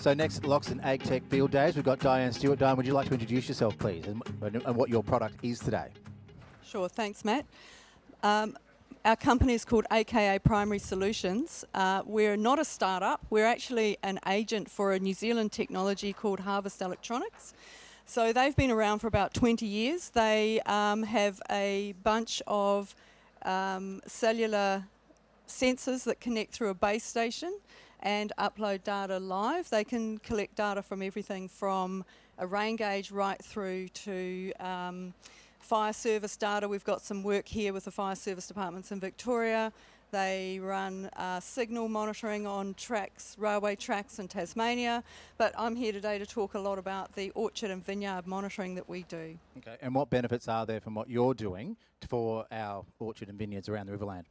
So next, Loxton Ag Tech Field Days, we've got Diane Stewart. Diane, would you like to introduce yourself, please, and, and what your product is today? Sure, thanks, Matt. Um, our company is called AKA Primary Solutions. Uh, we're not a startup, we're actually an agent for a New Zealand technology called Harvest Electronics. So they've been around for about 20 years. They um, have a bunch of um, cellular sensors that connect through a base station and upload data live. They can collect data from everything from a rain gauge right through to um, fire service data. We've got some work here with the fire service departments in Victoria. They run uh, signal monitoring on tracks, railway tracks in Tasmania. But I'm here today to talk a lot about the orchard and vineyard monitoring that we do. Okay, and what benefits are there from what you're doing for our orchard and vineyards around the Riverland?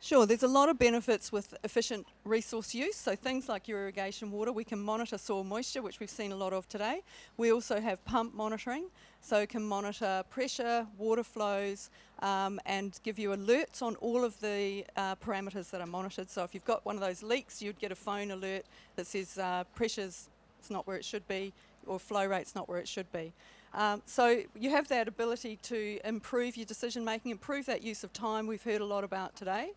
Sure, there's a lot of benefits with efficient resource use. So things like your irrigation water, we can monitor soil moisture, which we've seen a lot of today. We also have pump monitoring, so can monitor pressure, water flows, um, and give you alerts on all of the uh, parameters that are monitored. So if you've got one of those leaks, you'd get a phone alert that says uh, pressure's it's not where it should be, or flow rate's not where it should be. Um, so you have that ability to improve your decision making, improve that use of time we've heard a lot about today,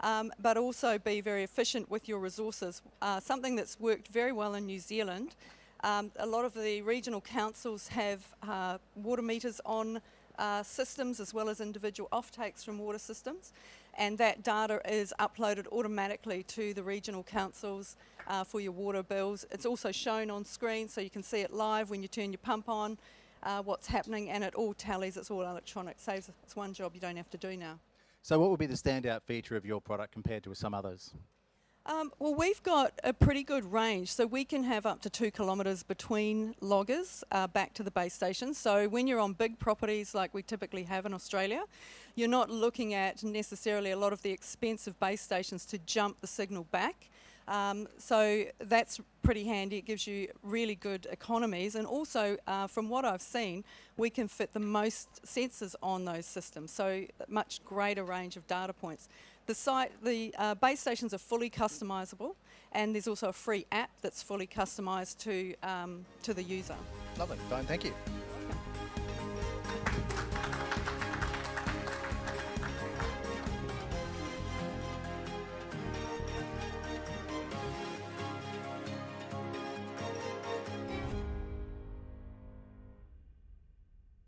um, but also be very efficient with your resources. Uh, something that's worked very well in New Zealand. Um, a lot of the regional councils have uh, water meters on uh, systems as well as individual offtakes from water systems and that data is uploaded automatically to the regional councils uh, for your water bills. It's also shown on screen so you can see it live when you turn your pump on uh, what's happening, and it all tallies. It's all electronic. Saves it's one job you don't have to do now. So, what would be the standout feature of your product compared to some others? Um, well, we've got a pretty good range, so we can have up to two kilometres between loggers uh, back to the base station. So when you're on big properties like we typically have in Australia, you're not looking at necessarily a lot of the expensive base stations to jump the signal back. Um, so that's pretty handy. It gives you really good economies. And also, uh, from what I've seen, we can fit the most sensors on those systems. So much greater range of data points. The site, the uh, base stations are fully customizable, and there's also a free app that's fully customized to um, to the user. Lovely, Diane. Thank you.